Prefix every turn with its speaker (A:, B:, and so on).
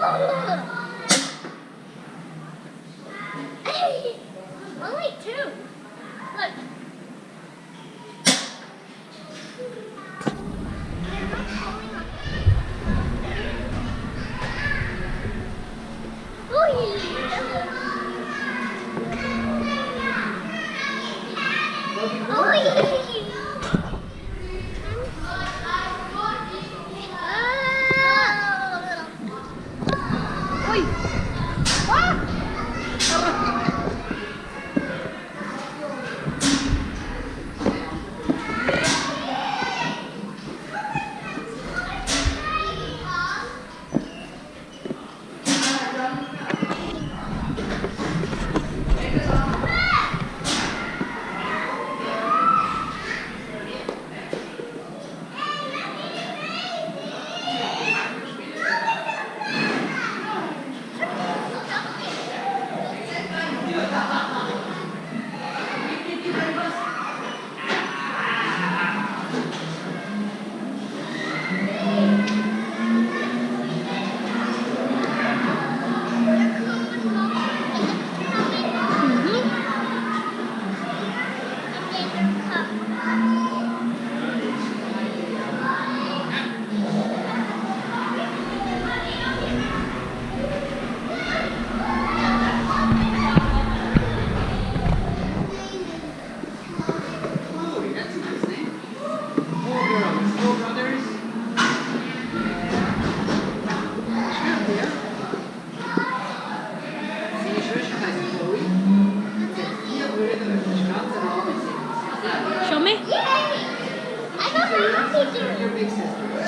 A: Oh,
B: yeah. I got my hockey suit.